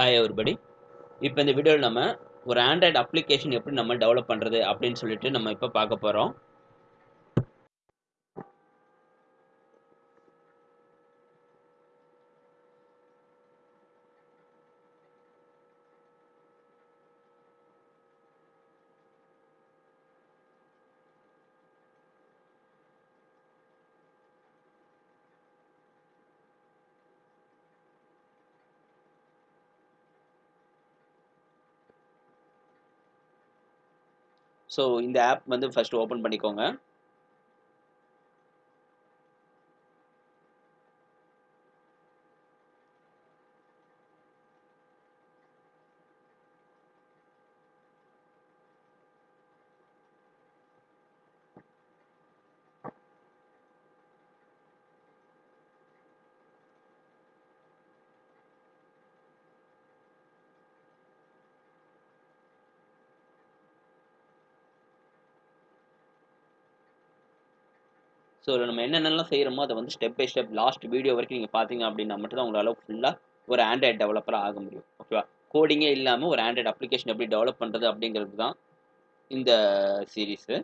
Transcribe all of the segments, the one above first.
Hi ஒருபடி இப்போ இந்த வீடியோவில் நம்ம ஒரு ஆண்ட்ராய்டு அப்ளிகேஷன் எப்படி நம்ம டெவலப் பண்ணுறது அப்படின்னு சொல்லிட்டு நம்ம இப்போ பார்க்க போகிறோம் ஸோ இந்த ஆப் வந்து ஃபர்ஸ்ட் ஓப்பன் பண்ணிக்கோங்க. ஸோ நம்ம என்னென்னலாம் செய்கிறோமோ அதை வந்து step by step last video வரைக்கும் நீங்கள் பார்த்தீங்க அப்படின்னா மட்டும் தான் உங்களால் ஃபுல்லாக ஒரு ஆண்ட்ராய்டு டெவலப்பராக ஆக முடியும். ஓகேவா கோடிங்கே இல்லாமல் ஒரு ஆண்ட்ராய்டு அப்ளிகேஷன் எப்படி டெவலப் பண்ணுறது அப்படிங்கிறது தான் இந்த சீரீஸு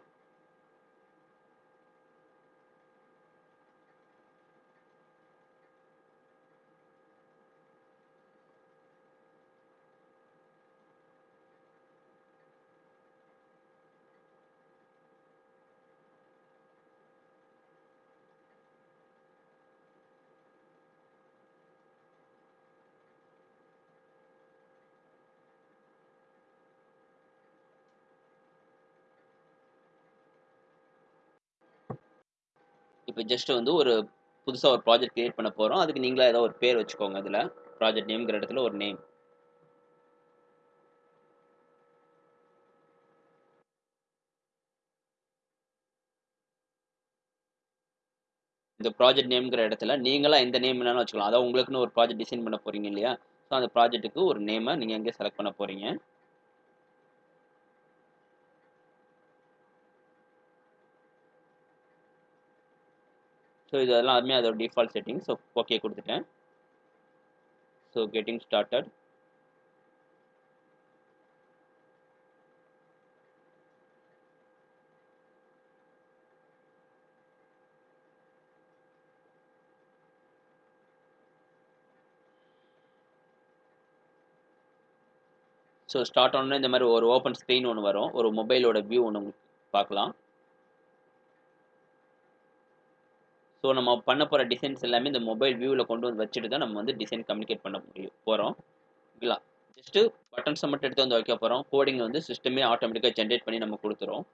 இப்போ ஜஸ்ட் வந்து ஒரு புதுசாக ஒரு ப்ராஜெக்ட் கிரியேட் பண்ண போகிறோம் அதுக்கு நீங்களாக ஏதோ ஒரு பேர் வச்சுக்கோங்க அதில். ப்ராஜெக்ட் நேம்ங்கிற இடத்துல ஒரு நேம் இந்த ப்ராஜெக்ட் நேம்ங்கிற இடத்துல நீங்களாக எந்த நேம் வேணாலும் வச்சுக்கலாம். அதாவது உங்களுக்குன்னு ஒரு ப்ராஜெக்ட் டிசைன் பண்ண போகிறீங்க இல்லையா? ஸோ அந்த ப்ராஜெக்ட்டுக்கு ஒரு நேமை நீங்கள் எங்கே செலக்ட் பண்ண போகிறீங்க ஸோ இது எல்லாமே அதோட டிஃபால்ட் செட்டிங் ஸோ ஓகே கொடுத்துட்டேன். So getting started so start ஆனோடனே இந்த மாதிரி ஒரு ஓப்பன் ஸ்க்ரீன் ஒன்று வரும். ஒரு மொபைலோட வியூ ஒன்று பார்க்கலாம். ஸோ நம்ம பண்ண போகிற டிசைன்ஸ் எல்லாமே இந்த மொபைல் வியூவில் கொண்டு வந்து வச்சுட்டு தான் நம்ம வந்து டிசைன் கம்யூனிகேட் பண்ண முடியும் போகிறோம் ஓகேங்களா? ஜஸ்ட்டு பட்டன்ஸை மட்டும் எடுத்து வந்து வைக்க போகிறோம் கோடிங் வந்து சிஸ்டமே ஆட்டோமேட்டிக்காக ஜென்ரேட் பண்ணி நம்ம கொடுத்துரும்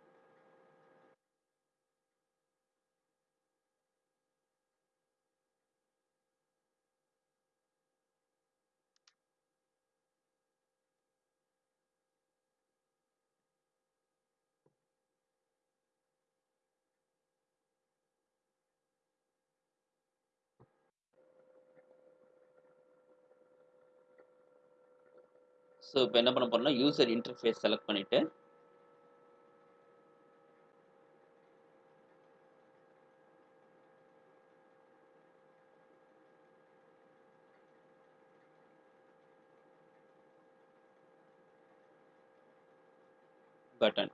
ஸோ இப்போ என்ன பண்ண போறோம்னா யூசர் இன்டர்ஃபேஸ் செலக்ட் பண்ணிவிட்டு பட்டன்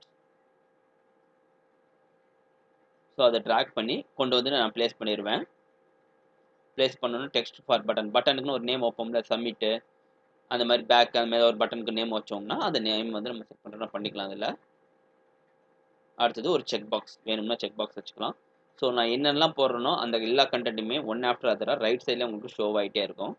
ஸோ அதை ட்ராக் பண்ணி கொண்டு வந்து நான் ப்ளேஸ் பண்ணிடுவேன் ப்ளேஸ் பண்ணணும் டெக்ஸ்ட் ஃபார் பட்டன் பட்டனுக்குன்னு ஒரு நேம் வைப்போம்ல சப்மிட்டு அந்த மாதிரி பேக் அந்த மாதிரி ஒரு பட்டனுக்கு நேம் வச்சோம்னா அந்த நேம் வந்து நம்ம செக் பண்ணுறோம் பண்ணிக்கலாம் அதில். அடுத்தது ஒரு செக் பாக்ஸ் வேணும்னா செக் பாக்ஸ் வச்சுக்கலாம். ஸோ நான் என்னென்னலாம் போடுறேனோ அந்த எல்லா கண்டென்ட்டுமே ஒன் ஆஃப்டர் அதராக ரைட் சைடில் உங்களுக்கு ஷோ ஆகிட்டே இருக்கும்.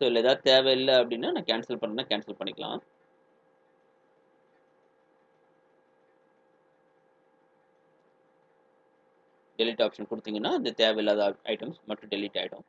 ஸோ இல்லை ஏதாவது தேவையில்லை அப்படின்னா நான் கேன்சல் பண்ணேன்னா கேன்சல் பண்ணிக்கலாம். டெலிட் ஆப்ஷன் கொடுத்தீங்கன்னா இந்த தேவையில்லாத ஐட்டம்ஸ் மட்டும் டெலிட் ஆகிடும்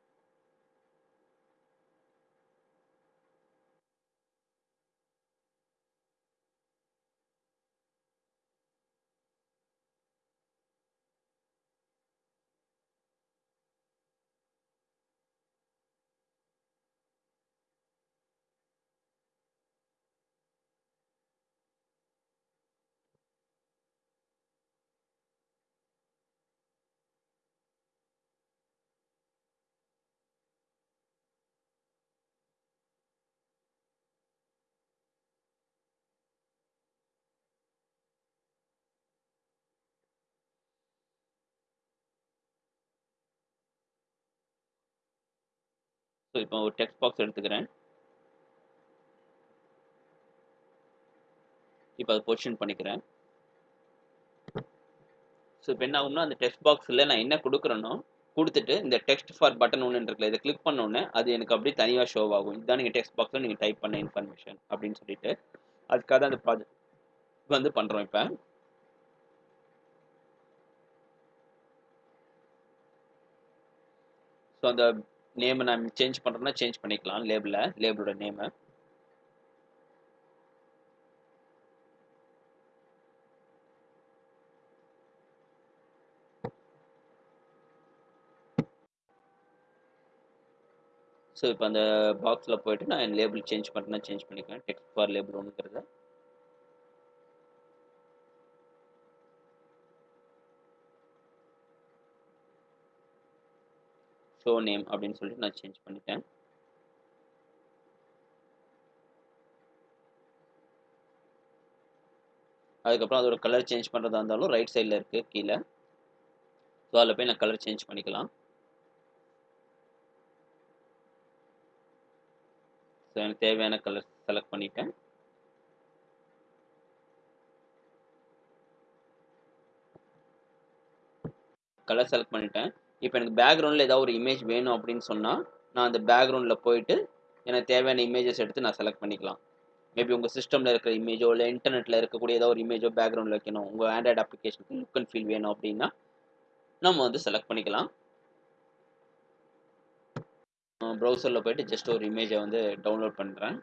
ஸோ இப்போ ஒரு டெக்ஸ்ட் பாக்ஸ் எடுத்துக்கிறேன். இப்போ அதை பொசிஷன் பண்ணிக்கிறேன். ஸோ இப்போ என்ன ஆகும்னா அந்த டெக்ஸ்ட் பாக்ஸில் நான் என்ன கொடுக்குறேனோ கொடுத்துட்டு இந்த டெக்ஸ்ட் ஃபார் பட்டன் ஒன்று இருக்குல்ல இதை கிளிக் பண்ணோன்னே அது எனக்கு அப்படியே தனியாக ஷோ ஆகும். இதுதான் நீங்கள் டெக்ஸ்ட் பாக்ஸில் நீங்கள் டைப் பண்ண இன்ஃபர்மேஷன் அப்படின்னு சொல்லிட்டு அதுக்காக தான் அந்த ப்ராஜெக்ட் வந்து பண்ணுறோம் இப்போ. ஸோ அந்த நேமை நான் சேஞ்ச் பண்ணுறேன்னா சேஞ்ச் பண்ணிக்கலாம் லேபிளில் லேபிளோட நேமை ஸோ இப்போ அந்த பாக்ஸில் போயிட்டு நான் லேபிள் சேஞ்ச் பண்ணுறேன்னா சேஞ்ச் பண்ணிக்கிறேன் டெக்ஸ்ட் ஃபார் லேபிள் ஒன்றுங்கிறத ஷோ நேம் அப்படின்னு சொல்லிட்டு நான் சேஞ்ச் பண்ணிட்டேன். அதுக்கப்புறம் அதோட கலர் சேஞ்ச் பண்ணுறதா இருந்தாலும் ரைட் சைடில் இருக்குது கீழே. ஸோ அதில் போய் நான் கலர் சேஞ்ச் பண்ணிக்கலாம். ஸோ எனக்கு தேவையான கலர் செலக்ட் பண்ணிட்டேன். கலர் செலக்ட் பண்ணிட்டேன். இப்போ எனக்கு பேக்ரவுண்டில் ஏதாவது ஒரு இமேஜ் வேணும் அப்படின்னு சொன்னால் நான் அந்த பேக்ரவுண்டில் போயிட்டு எனக்கு தேவையான இமேஜஸ் எடுத்து நான் செலக்ட் பண்ணிக்கலாம். மேபி உங்கள் சிஸ்டமில் இருக்கிற இமேஜோ இல்லை இன்டர்நெட்டில் இருக்கக்கூடிய ஏதோ ஒரு இமேஜோ பேக்ரவுண்டில் வைக்கணும். உங்கள் ஆண்ட்ராய்டு அப்ளிகேஷனுக்கு லுக் அண்ட் ஃபீல் வேணும் அப்படின்னா நம்ம வந்து செலக்ட் பண்ணிக்கலாம். ப்ரௌசரில் போயிட்டு ஜஸ்ட் ஒரு இமேஜை வந்து டவுன்லோட் பண்ணுறேன்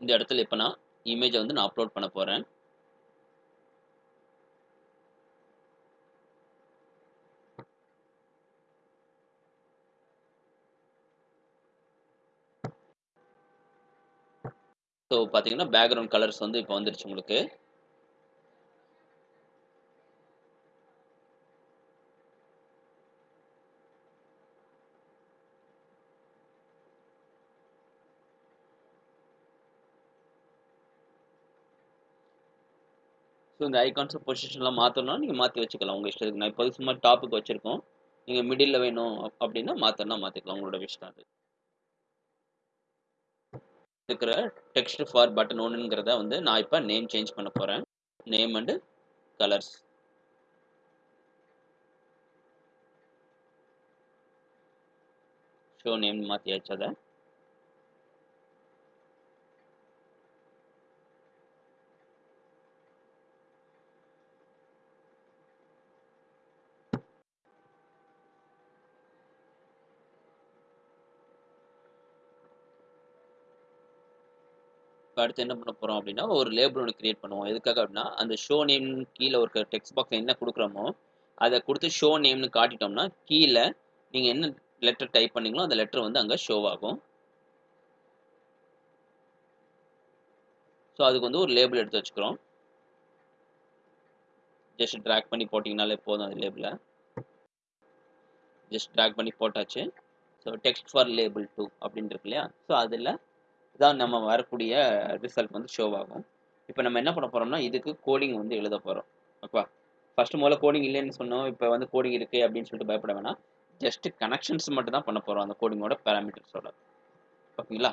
இந்த இடத்துல இப்போ நான் இமேஜை வந்து நான் அப்லோட் பண்ண போகிறேன் ஸோ பார்த்தீங்கன்னா பேக்ரவுண்ட் கலர்ஸ் வந்து இப்போ வந்துருச்சு உங்களுக்கு. ஸோ இந்த ஐகான்ஸை பொசிஷன்லாம் மாற்றணும்னா நீங்கள் மாற்றி வச்சுக்கலாம். உங்கள் இஷ்டத்துக்கு. நான் இப்போ சும்மா டாப்புக்கு வச்சுருக்கோம். நீங்கள் மிடில் வேணும் அப்படின்னா மாற்றணும்னா மாற்றிக்கலாம் உங்களோட விஷயம் அது. இருக்கிற டெக்ஸ்ட் ஃபார் பட்டன் ஒன்றுங்கிறத வந்து நான் இப்போ நேம் சேஞ்ச் பண்ண போகிறேன் name and colours show name மாற்றியாச்சு அதை. அடுத்து என்ன பண்ண போகிறோம் அப்படின்னா ஒரு லேபிள் ஒன்று கிரியேட் பண்ணுவோம். எதுக்காக அப்படின்னா அந்த ஷோ நேம் கீழே ஒரு டெக்ஸ்ட் பாக்ஸ் என்ன கொடுக்குறோமோ அதை கொடுத்து ஷோ நேம்னு காட்டிட்டோம்னா கீழே நீங்கள் என்ன லெட்டர் டைப் பண்ணீங்களோ அந்த லெட்டர் வந்து அங்கே ஷோ ஆகும். ஸோ அதுக்கு வந்து ஒரு லேபிள் எடுத்து வச்சுக்கிறோம். ஜஸ்ட் ட்ராக் பண்ணி போட்டிங்கனாலே போதும் அந்த லேபிளை ஜஸ்ட் ட்ராக் பண்ணி போட்டாச்சு. So text for label two அப்படின்னு இருக்கு இல்லையா? ஸோ அதில் தான் நம்ம வரக்கூடிய ரிசல்ட் வந்து ஷோ ஆகும். இப்போ நம்ம என்ன பண்ண போகிறோம்னா இதுக்கு கோடிங் வந்து எழுத போகிறோம் ஓகேவா ஃபர்ஸ்ட் முதல்ல கோடிங் இல்லைன்னு சொன்னோம் இப்போ வந்து கோடிங் இருக்குது அப்படின்னு சொல்லிட்டு பயப்பட வேணாம். ஜஸ்ட் கனெக்ஷன்ஸ் மட்டும் தான் பண்ண போகிறோம் அந்த கோடிங்கோட பேராமீட்டர்ஸோட ஓகேங்களா?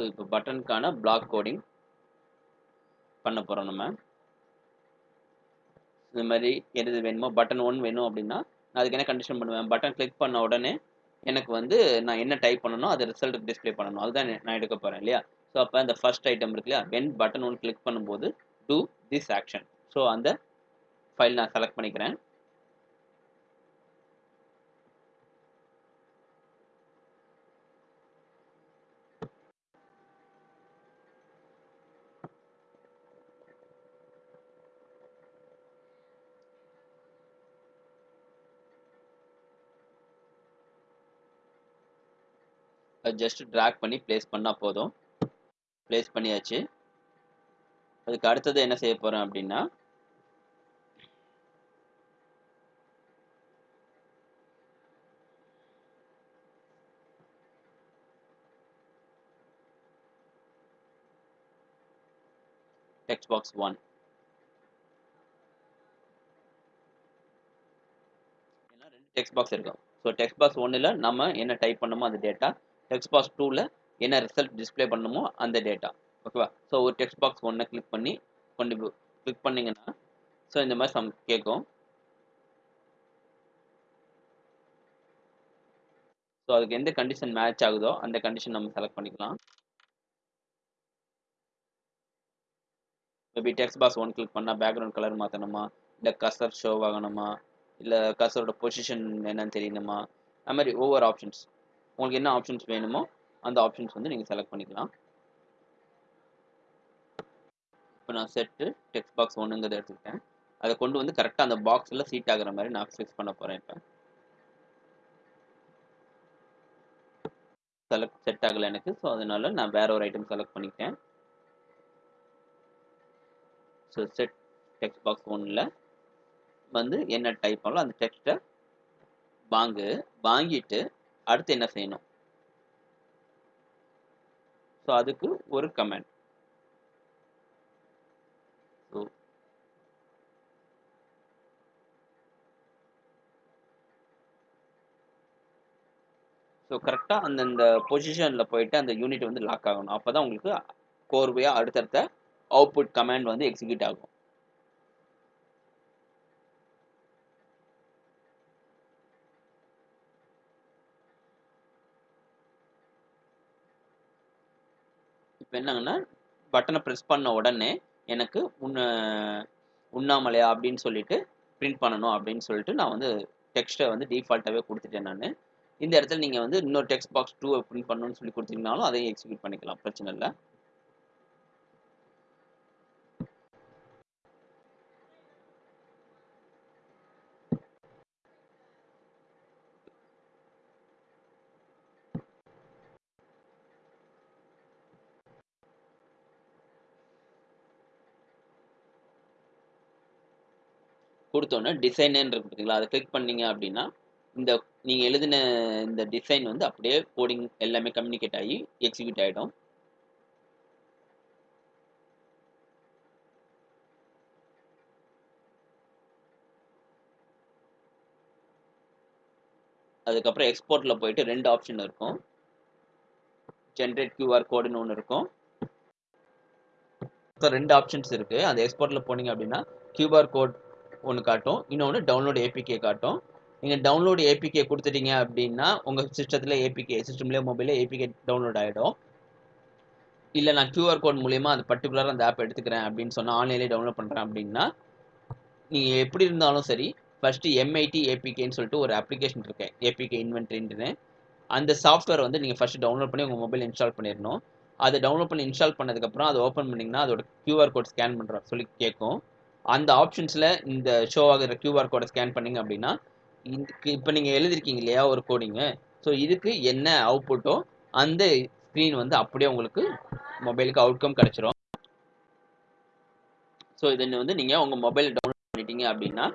ஸோ இப்போ பட்டனுக்கான பிளாக் கோடிங் பண்ண போகிறோம் நம்ம. இந்த மாதிரி எது வேணுமோ பட்டன் ஒன் வேணும் அப்படின்னா நான் அதுக்கு என்ன கண்டிஷன் பண்ணுவேன்? பட்டன் கிளிக் பண்ண உடனே எனக்கு வந்து நான் என்ன டைப் பண்ணணும் அது ரிசல்ட் டிஸ்ப்ளே பண்ணணும். அதுதான் நான் எடுக்க போகிறேன் இல்லையா? ஸோ அப்போ அந்த ஃபர்ஸ்ட் ஐட்டம் இருக்கு இல்லையா? வென் பட்டன் ஒன் கிளிக் பண்ணும்போது டூ திஸ் ஆக்ஷன் ஸோ அந்த ஃபைல் நான் செலக்ட் பண்ணிக்கிறேன். ஜஸ்ட் ட்ராக் பண்ணி ப்ளேஸ் பண்ணால் போதும். ப்ளேஸ் பண்ணியாச்சு. அதுக்கு அடுத்தது என்ன செய்ய போகிறேன் அப்படின்னா டெக்ஸ்ட் பாக்ஸ் ஒன் ஏன்னா ரெண்டு டெக்ஸ்ட் பாக்ஸ் இருக்கும். ஸோ டெக்ஸ்ட் பாக்ஸ் ஒன்றில் நம்ம என்ன டைப் பண்ணமோ அந்த டேட்டா டெக்ஸ்ட் பாக்ஸ் டூவில் என்ன ரிசல்ட் டிஸ்ப்ளே பண்ணணுமோ அந்த டேட்டா ஓகேவா ஸோ ஒரு டெக்ஸ்ட் பாக்ஸ் ஒன்றை கிளிக் பண்ணி கொண்டு கிளிக் பண்ணிங்கன்னா ஸோ இந்த மாதிரி சம் கேட்கும். ஸோ அதுக்கு எந்த கண்டிஷன் மேட்ச் ஆகுதோ அந்த கண்டிஷன் நம்ம செலக்ட் பண்ணிக்கலாம். Maybe text box one click பண்ணால் பேக்ரவுண்ட் கலர் மாற்றணுமா இல்லை கசர் ஷோ ஆகணுமா? இல்லை கசரோட பொசிஷன் என்னன்னு தெரியணுமா? அது மாதிரி ஒவ்வொரு ஆப்ஷன்ஸ் உங்களுக்கு என்ன ஆப்ஷன்ஸ் வேணுமோ அந்த ஆப்ஷன்ஸ் வந்து நீங்கள் செலக்ட் பண்ணிக்கலாம். இப்போ நான் செட்டு டெக்ஸ்ட் பாக்ஸ் ஒன்றுங்கிறத எடுத்துக்கிட்டேன். அதை கொண்டு வந்து கரெக்டாக அந்த பாக்ஸில் சீட் ஆகிற மாதிரி நான் ஃபிக்ஸ் பண்ண போகிறேன் இப்போ. செலக்ட் செட் ஆகலை எனக்கு ஸோ அதனால நான் வேற ஒரு ஐட்டம் செலக்ட் பண்ணிக்கிட்டேன். ஸோ செட் டெக்ஸ்ட் பாக்ஸ் ஒன்றில் வந்து என்ன டைப் பண்ணலாம் அந்த டெக்ஸ்ட்டை வாங்கு வாங்கிட்டு அடுத்து என்ன செய்யணும்? ஸோ அதுக்கு ஒரு கமெண்ட் ஸோ ஸோ கரெக்டாக அந்தந்த பொசிஷனில் போயிட்டு அந்த யூனிட் வந்து லாக் ஆகணும். அப்போ தான் உங்களுக்கு கோர்வையாக அடுத்தடுத்த அவுட்புட் கமாண்ட் வந்து எக்ஸிக்யூட் ஆகும். இப்போ என்னங்கன்னா பட்டனை ப்ரெஸ் பண்ண உடனே எனக்கு உன்ன உண்ணாமலையா அப்படின்னு சொல்லிட்டு பிரிண்ட் பண்ணணும் அப்படின்னு சொல்லிட்டு நான் வந்து டெக்ஸ்ட்டை வந்து டிஃபால்ட்டாகவே கொடுத்துட்டேன் நான். இந்த இடத்துல நீங்கள் வந்து இன்னொரு டெக்ஸ்ட் பாக்ஸ் டூ பிரிண்ட் பண்ணணும்னு சொல்லி கொடுத்தீங்கனாலும் அதையும் எக்ஸிக்யூட் பண்ணிக்கலாம். பிரச்சனை இல்லை. கொடுத்தோன்னே டிசைன்னு இருக்கு பார்த்தீங்களா அதை கிளிக் பண்ணீங்க அப்படின்னா இந்த நீங்கள் எழுதின இந்த டிசைன் வந்து அப்படியே கோடிங் எல்லாமே கம்யூனிகேட் ஆகி எக்ஸிக்யூட் ஆகிடும் அதுக்கப்புறம் எக்ஸ்போர்ட்டில் போயிட்டு ரெண்டு ஆப்ஷன் இருக்கும். ஜென்ரேட் கியூஆர் கோடுன்னு ஒன்று இருக்கும். ஸோ ரெண்டு ஆப்ஷன்ஸ் இருக்குது அந்த எக்ஸ்போர்ட்டில் போனீங்க அப்படின்னா கியூஆர் கோட் ஒன்று காட்டும். இன்னொன்று டவுன்லோடு ஏபிகே காட்டும். நீங்கள் டவுன்லோடு ஏபிகே கொடுத்துட்டீங்க அப்படின்னா உங்கள் சிஸ்டத்தில் ஏபிகே சிஸ்டம்லேயே மொபைலில் ஏபிகே டவுன்லோட் ஆகிடும் இல்லை நான் கியூஆர் கோட் மூலியமாக அந்த பர்டிகுலராக அந்த ஆப் எடுத்துக்கிறேன் அப்படின்னு சொன்னால் ஆன்லைன்லேயே டவுன்லோட் பண்ணுறேன் அப்படின்னா நீங்கள் எப்படி இருந்தாலும் சரி ஃபஸ்ட்டு எம்ஐடி ஏபிகேன்னு சொல்லிட்டு ஒரு அப்ளிகேஷன் இருக்கேன் ஏபிகே இன்வென்ட்ரின்னு அந்த சாஃப்ட்வேர் வந்து நீங்கள் ஃபஸ்ட்டு டவுன்லோட் பண்ணி உங்கள் மொபைல் இன்ஸ்டால் பண்ணிடணும் அதை டவுன்லோட் பண்ணி இன்ஸ்டால் பண்ணதுக்கப்புறம் அதை ஓப்பன் பண்ணிங்கன்னா அதோட கியூஆர் கோட் ஸ்கேன் பண்ணுற சொல்லி கேட்கும் அந்த ஆப்ஷன்ஸில் இந்த ஷோ ஆகிற கியூஆர் கோடை ஸ்கேன் பண்ணிங்க அப்படின்னா இப்போ நீங்கள் எழுதிருக்கீங்க இல்லையா ஒரு கோடிங்கு ஸோ இதுக்கு என்ன அவுட்புட்டோ அந்த ஸ்க்ரீன் வந்து அப்படியே உங்களுக்கு மொபைலுக்கு அவுட்கம் கிடச்சிரும். ஸோ இதை வந்து நீங்கள் உங்கள் மொபைல் டவுன்லோட் பண்ணிட்டீங்க அப்படின்னா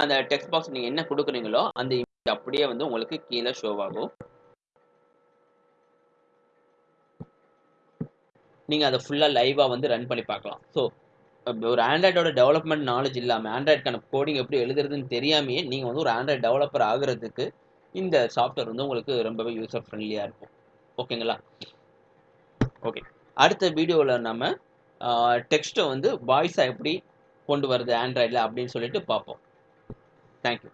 அந்த டெக்ஸ்ட் பாக்ஸ் நீங்கள் என்ன கொடுக்குறீங்களோ அந்த இமேஜ் அப்படியே வந்து உங்களுக்கு கீழே ஷோ ஆகும். நீங்கள் அதை ஃபுல்லாக லைவாக வந்து ரன் பண்ணி பார்க்கலாம். ஸோ ஒரு ஆண்ட்ராய்டோட டெவலப்மெண்ட் நாலேஜ் இல்லாமல் ஆண்ட்ராய்டுக்கான கோடிங் எப்படி எழுதுறதுன்னு தெரியாமையே நீங்கள் வந்து ஒரு ஆண்ட்ராய்டு டெவலப்பர் ஆகிறதுக்கு இந்த சாஃப்ட்வேர் வந்து உங்களுக்கு ரொம்பவே யூசர் ஃப்ரெண்ட்லியாக இருக்கும். ஓகேங்களா ஓகே அடுத்த வீடியோவில் நம்ம டெக்ஸ்ட்டை வந்து வாய்ஸாக எப்படி கொண்டு வருது ஆண்ட்ராய்டில் அப்படின்னு சொல்லிட்டு பார்ப்போம். தேங்க்யூ